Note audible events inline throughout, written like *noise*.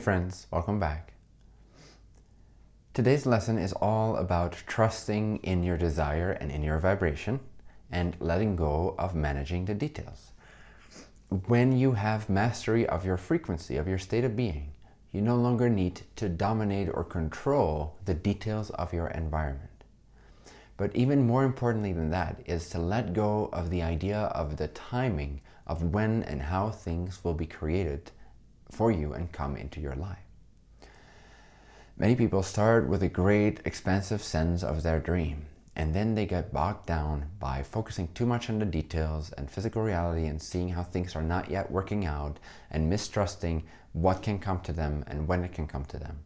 friends, welcome back. Today's lesson is all about trusting in your desire and in your vibration and letting go of managing the details. When you have mastery of your frequency, of your state of being, you no longer need to dominate or control the details of your environment. But even more importantly than that is to let go of the idea of the timing of when and how things will be created for you and come into your life. Many people start with a great expansive sense of their dream and then they get bogged down by focusing too much on the details and physical reality and seeing how things are not yet working out and mistrusting what can come to them and when it can come to them.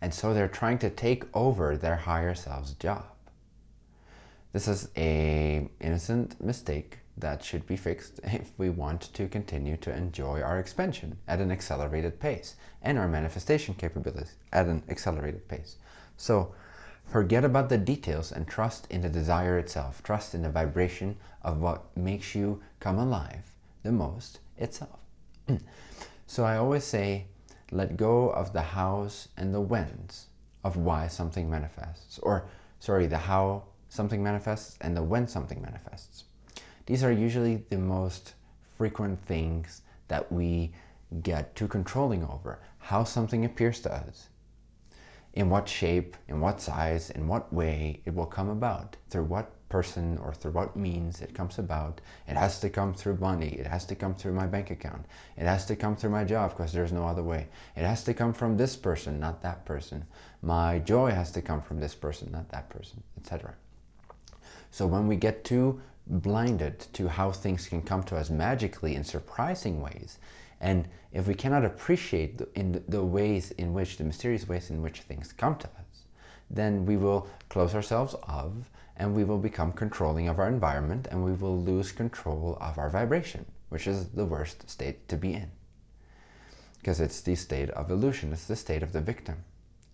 And so they're trying to take over their higher self's job. This is a innocent mistake that should be fixed *laughs* if we want to continue to enjoy our expansion at an accelerated pace and our manifestation capabilities at an accelerated pace. So forget about the details and trust in the desire itself. Trust in the vibration of what makes you come alive the most itself. *clears throat* so I always say, let go of the hows and the whens of why something manifests. Or, sorry, the how something manifests and the when something manifests. These are usually the most frequent things that we get too controlling over. How something appears to us. In what shape, in what size, in what way it will come about. Through what person or through what means it comes about. It has to come through money. It has to come through my bank account. It has to come through my job because there's no other way. It has to come from this person, not that person. My joy has to come from this person, not that person, etc. So when we get too blinded to how things can come to us magically in surprising ways. And if we cannot appreciate the, in the ways in which, the mysterious ways in which things come to us, then we will close ourselves off and we will become controlling of our environment and we will lose control of our vibration, which is the worst state to be in. Because it's the state of illusion, it's the state of the victim.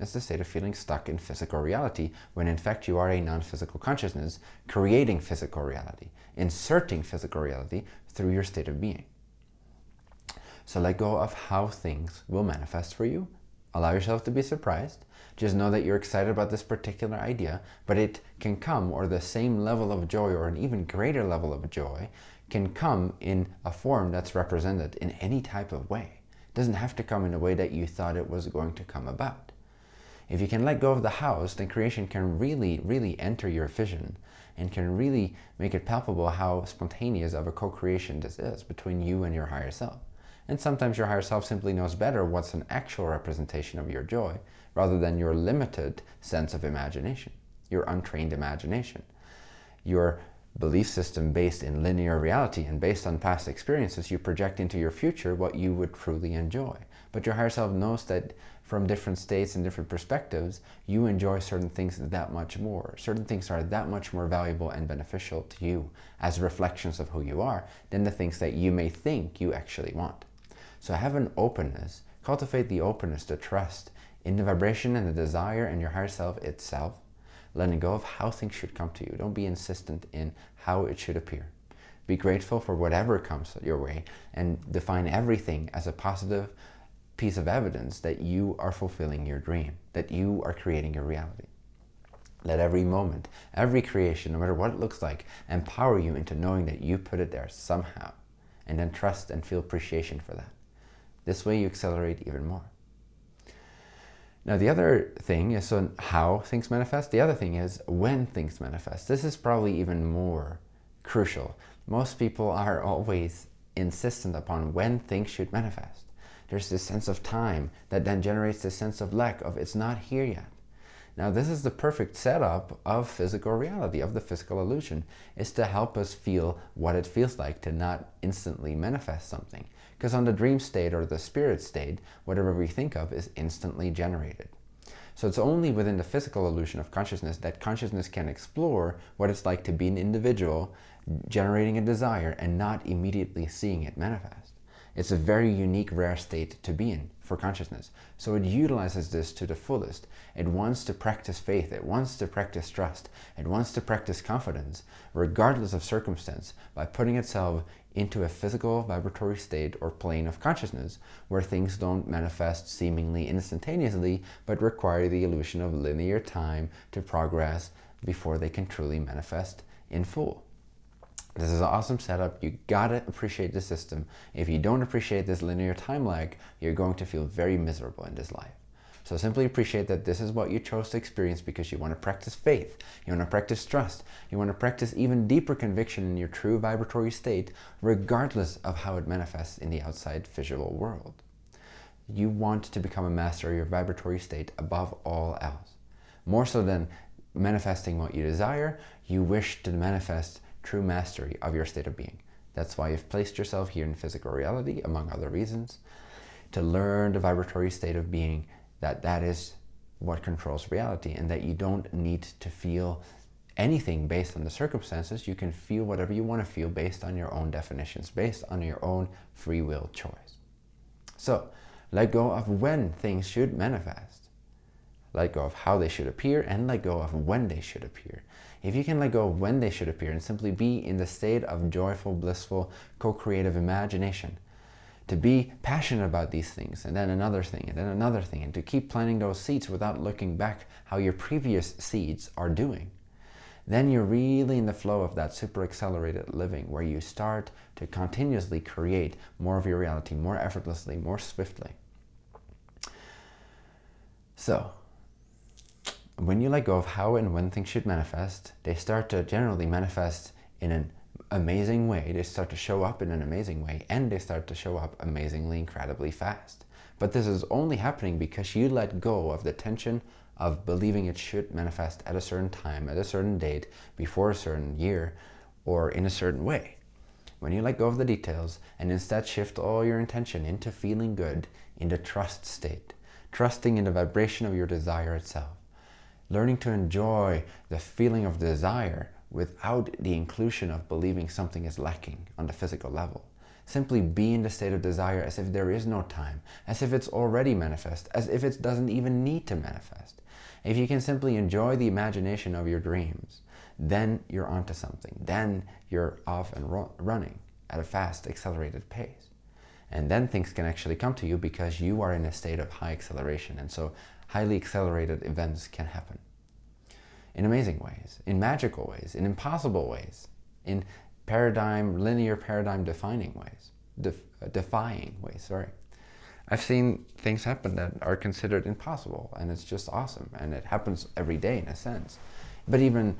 It's the state of feeling stuck in physical reality when in fact you are a non-physical consciousness creating physical reality, inserting physical reality through your state of being. So let go of how things will manifest for you. Allow yourself to be surprised. Just know that you're excited about this particular idea, but it can come, or the same level of joy, or an even greater level of joy, can come in a form that's represented in any type of way. It doesn't have to come in a way that you thought it was going to come about. If you can let go of the house, then creation can really, really enter your vision and can really make it palpable how spontaneous of a co-creation this is between you and your higher self. And sometimes your higher self simply knows better what's an actual representation of your joy rather than your limited sense of imagination, your untrained imagination. Your belief system based in linear reality and based on past experiences, you project into your future what you would truly enjoy. But your higher self knows that from different states and different perspectives, you enjoy certain things that much more. Certain things are that much more valuable and beneficial to you as reflections of who you are than the things that you may think you actually want. So have an openness, cultivate the openness to trust in the vibration and the desire and your higher self itself, letting go of how things should come to you. Don't be insistent in how it should appear. Be grateful for whatever comes your way and define everything as a positive, piece of evidence that you are fulfilling your dream, that you are creating your reality. Let every moment, every creation, no matter what it looks like, empower you into knowing that you put it there somehow, and then trust and feel appreciation for that. This way you accelerate even more. Now the other thing is on how things manifest. The other thing is when things manifest. This is probably even more crucial. Most people are always insistent upon when things should manifest there's this sense of time that then generates this sense of lack of it's not here yet. Now this is the perfect setup of physical reality, of the physical illusion, is to help us feel what it feels like to not instantly manifest something. Because on the dream state or the spirit state, whatever we think of is instantly generated. So it's only within the physical illusion of consciousness that consciousness can explore what it's like to be an individual generating a desire and not immediately seeing it manifest. It's a very unique, rare state to be in for consciousness. So it utilizes this to the fullest. It wants to practice faith. It wants to practice trust. It wants to practice confidence, regardless of circumstance, by putting itself into a physical vibratory state or plane of consciousness where things don't manifest seemingly instantaneously, but require the illusion of linear time to progress before they can truly manifest in full. This is an awesome setup. You gotta appreciate the system. If you don't appreciate this linear time lag, you're going to feel very miserable in this life. So simply appreciate that this is what you chose to experience because you want to practice faith, you want to practice trust, you want to practice even deeper conviction in your true vibratory state, regardless of how it manifests in the outside visual world. You want to become a master of your vibratory state above all else. More so than manifesting what you desire, you wish to manifest true mastery of your state of being. That's why you've placed yourself here in physical reality, among other reasons, to learn the vibratory state of being, that that is what controls reality and that you don't need to feel anything based on the circumstances. You can feel whatever you want to feel based on your own definitions, based on your own free will choice. So let go of when things should manifest. Let go of how they should appear and let go of when they should appear. If you can let go of when they should appear and simply be in the state of joyful, blissful, co-creative imagination, to be passionate about these things and then another thing and then another thing and to keep planting those seeds without looking back how your previous seeds are doing, then you're really in the flow of that super accelerated living where you start to continuously create more of your reality more effortlessly, more swiftly. So when you let go of how and when things should manifest, they start to generally manifest in an amazing way. They start to show up in an amazing way and they start to show up amazingly, incredibly fast. But this is only happening because you let go of the tension of believing it should manifest at a certain time, at a certain date, before a certain year, or in a certain way. When you let go of the details and instead shift all your intention into feeling good, in the trust state, trusting in the vibration of your desire itself, learning to enjoy the feeling of desire without the inclusion of believing something is lacking on the physical level. Simply be in the state of desire as if there is no time, as if it's already manifest, as if it doesn't even need to manifest. If you can simply enjoy the imagination of your dreams, then you're onto something. Then you're off and running at a fast, accelerated pace. And then things can actually come to you because you are in a state of high acceleration. And so highly accelerated events can happen in amazing ways, in magical ways, in impossible ways, in paradigm, linear paradigm defining ways, def, uh, defying ways, sorry. I've seen things happen that are considered impossible and it's just awesome and it happens every day in a sense. But even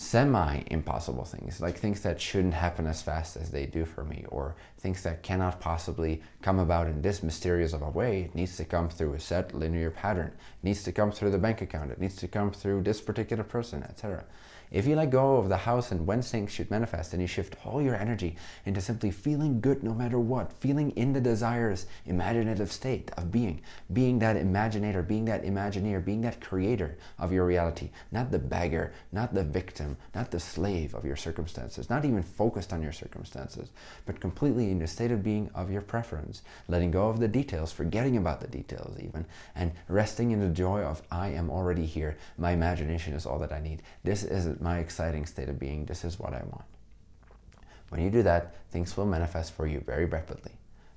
semi-impossible things, like things that shouldn't happen as fast as they do for me, or things that cannot possibly come about in this mysterious of a way. It needs to come through a set linear pattern. It needs to come through the bank account. It needs to come through this particular person, etc. If you let go of the house and when things should manifest and you shift all your energy into simply feeling good no matter what, feeling in the desires imaginative state of being, being that imaginator, being that imagineer, being that creator of your reality, not the beggar, not the victim, not the slave of your circumstances, not even focused on your circumstances, but completely in the state of being of your preference, letting go of the details, forgetting about the details even, and resting in the joy of I am already here. My imagination is all that I need. This is my exciting state of being. This is what I want. When you do that, things will manifest for you very rapidly.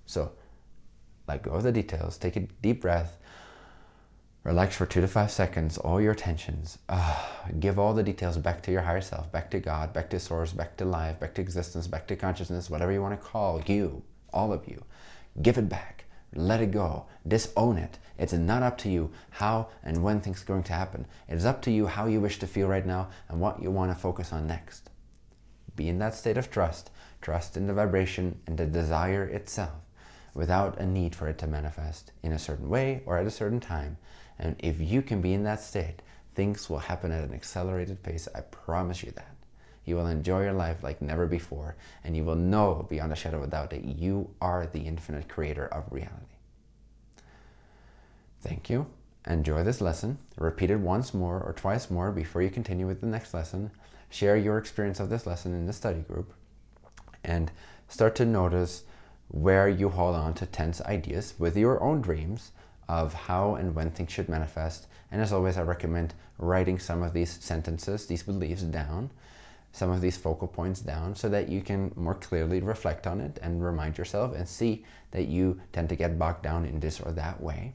So let go of the details, take a deep breath, relax for two to five seconds, all your tensions. Uh, give all the details back to your higher self, back to God, back to source, back to life, back to existence, back to consciousness, whatever you want to call you, all of you. Give it back. Let it go. Disown it. It's not up to you how and when things are going to happen. It is up to you how you wish to feel right now and what you want to focus on next. Be in that state of trust. Trust in the vibration and the desire itself without a need for it to manifest in a certain way or at a certain time. And if you can be in that state, things will happen at an accelerated pace. I promise you that. You will enjoy your life like never before, and you will know beyond a shadow of a doubt that you are the infinite creator of reality. Thank you. Enjoy this lesson. Repeat it once more or twice more before you continue with the next lesson. Share your experience of this lesson in the study group and start to notice where you hold on to tense ideas with your own dreams of how and when things should manifest. And as always, I recommend writing some of these sentences, these beliefs down, some of these focal points down so that you can more clearly reflect on it and remind yourself and see that you tend to get bogged down in this or that way.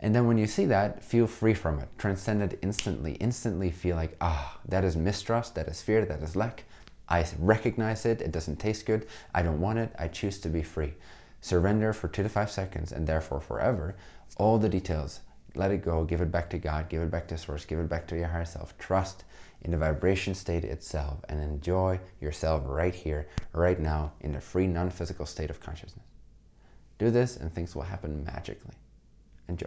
And then when you see that, feel free from it. Transcend it instantly. Instantly feel like, ah, that is mistrust, that is fear, that is lack. I recognize it, it doesn't taste good, I don't want it, I choose to be free. Surrender for two to five seconds and therefore forever. All the details, let it go, give it back to God, give it back to source, give it back to your higher self. Trust in the vibration state itself and enjoy yourself right here, right now in the free non-physical state of consciousness. Do this and things will happen magically. Enjoy.